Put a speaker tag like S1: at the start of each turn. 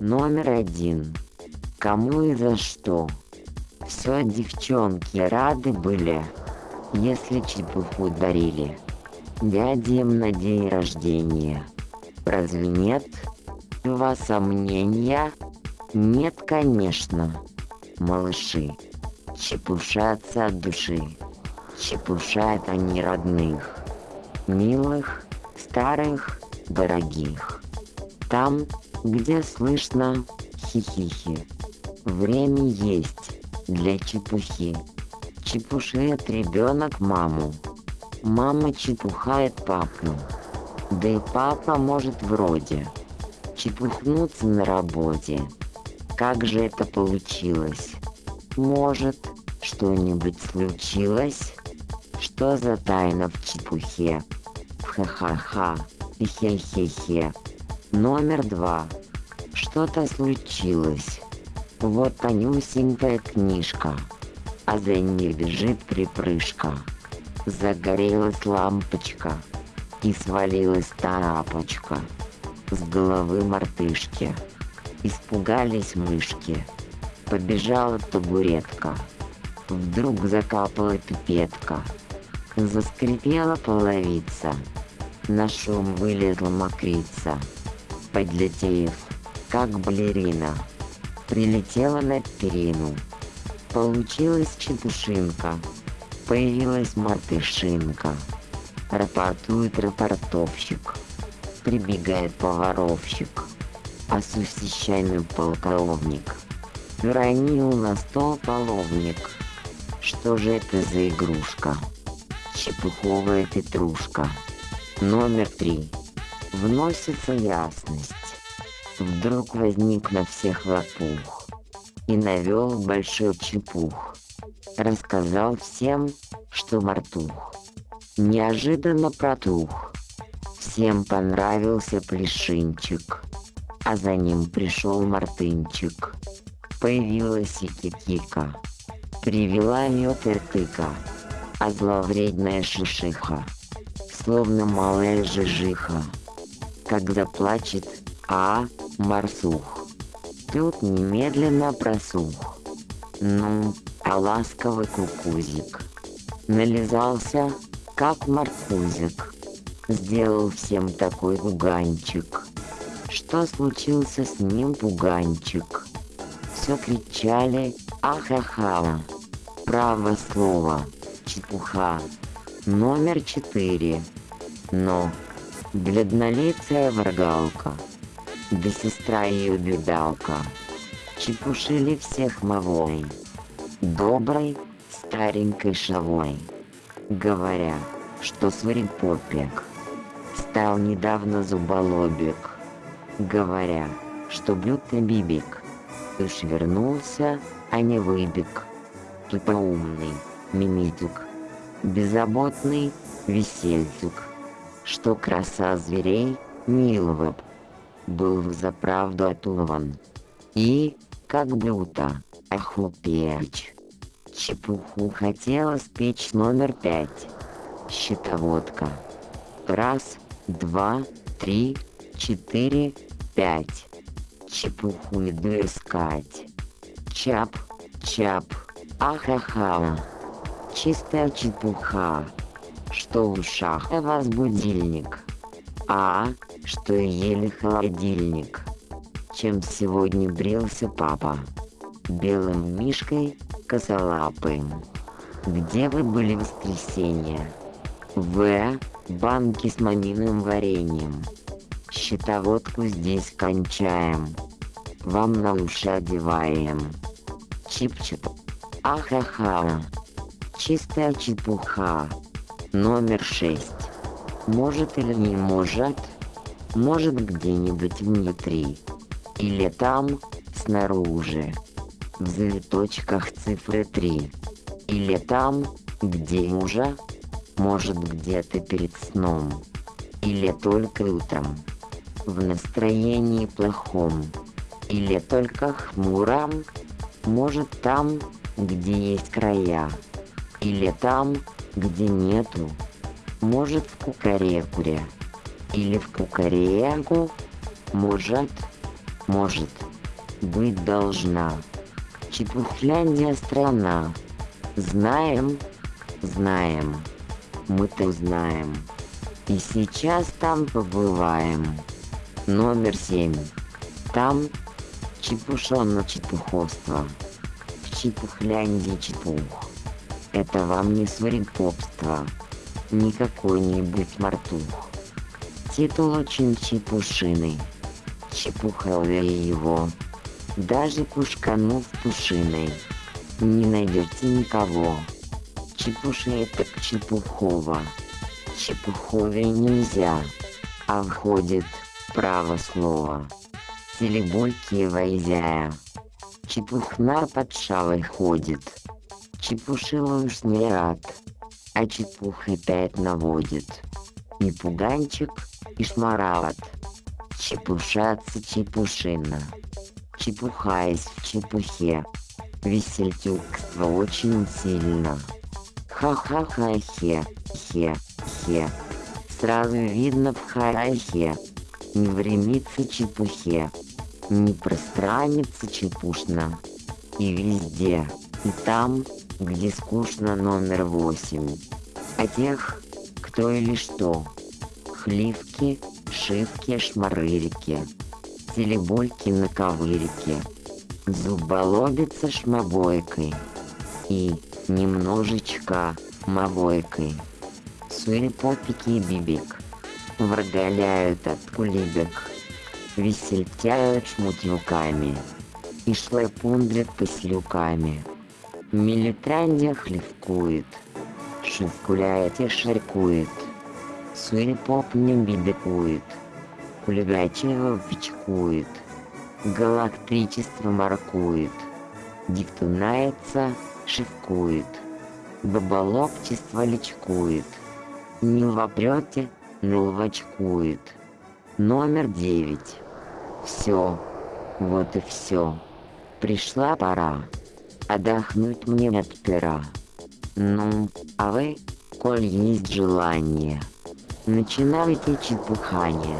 S1: Номер один. Кому и за что? Все девчонки рады были, если чепуху дарили. Дядям на день рождения. Разве нет? У вас сомнения? Нет, конечно. Малыши. Чепушатся от души. Чепушают они родных. Милых, старых, дорогих. Там, где слышно хихихи. Время есть для чепухи. Чепушит ребенок маму. Мама чепухает папу. Да и папа может вроде чепухнуться на работе. Как же это получилось? Может, что-нибудь случилось? Что за тайна в чепухе? Ха-ха-ха. Хе-хе-хе. Номер два. Что-то случилось. Вот тонюсенькая книжка, а за ней бежит припрыжка. Загорелась лампочка и свалилась тарапочка с головы мартышки. Испугались мышки. Побежала табуретка. Вдруг закапала пипетка. Заскрипела половица. На шум вылезла мокрица подлетев, как балерина. Прилетела на перину. Получилась чепушинка. Появилась мартышинка. Рапортует рапортовщик. Прибегает поваровщик. А полковник. Уронил на стол половник. Что же это за игрушка? Чепуховая петрушка. Номер три вносится ясность. Вдруг возник на всех лопух и навел большой чепух. Рассказал всем, что мартух. Неожиданно протух. Всем понравился плешинчик, а за ним пришел мартынчик. Появилась и кикика, привела мед и тыка, а зловредная шишиха, словно малая жижиха когда плачет А. Марсух. Тут немедленно просух. Ну, а ласковый кукузик. Нализался, как маркузик. Сделал всем такой пуганчик. Что случился с ним пуганчик? Все кричали ахаха. Право слово, чепуха. Номер четыре. Но бледнолицая врагалка, да сестра ее бедалка, чепушили всех мовой, доброй старенькой шавой, говоря, что сварипопек стал недавно зуболобик, говоря, что блюдный бибик. Уж вернулся, а не выбег, тупоумный мимитюк, беззаботный весельцук что краса зверей Нилвеб был за правду отулован. И, как блюдо, охупечь. Чепуху хотела спечь номер пять. Щитоводка. Раз, два, три, четыре, пять. Чепуху иду искать. Чап, чап, ахаха. Чистая чепуха что в ушах у вас будильник, а что ели холодильник. Чем сегодня брился папа? Белым мишкой косолапым. Где вы были в воскресенье? В. Банки с маминым вареньем. Щитоводку здесь кончаем. Вам на уши одеваем. Чип-чип. Ахаха. Чистая чепуха. Номер шесть. Может или не может, может где-нибудь внутри, или там, снаружи, в завиточках цифры три, или там, где уже, может где-то перед сном, или только утром, в настроении плохом, или только хмуром, может там, где есть края, или там, где нету. Может в кукарекуре. Или в кукареку. Может Может, быть должна. Чепухляндия страна. Знаем, знаем. Мы-то знаем. И сейчас там побываем. Номер семь. Там чепушонно чепуховство. В чепухляндии чепух. Это вам не сварикопство. Не какой-нибудь мартух. Титул очень чепушиный. Чепуховее его. Даже кушканув пушиной. Не найдете никого. Чепуши так чепухово. Чепуховее нельзя. А входит право слово. Телебойки войзяя. Чепухна под шалой ходит. Чепушила уж не рад, а чепух опять наводит. И пуганчик, и шмарат. Чепушаться чепушина. Чепухаясь в чепухе. Весельтюкство очень сильно. Ха-ха-ха-хе, хе-хе. Сразу видно в харахе. Не времится чепухе. Не пространится чепушно. И везде, и там, где скучно номер восемь. А тех, кто или что. Хливки, шивки, шмарырики. Телебольки на ковырике. Зуболобица шмобойкой. И немножечко мобойкой. Суепопики и бибик. Врагаляют от кулибек. Весельтяют шмутюками. И шлепундрят послюками. Милитрандия хлевкует. Шевкуляет и шаркует. Суепоп не бибикует. Кулигачева вичкует. Галактричество маркует. Диктунается, шевкует. Баболопчество личкует. Не вопрете, налвачкует. Номер девять. Все. Вот и все. Пришла пора. Отдохнуть мне от пера. Ну, а вы, коль есть желание, начинайте чепухание.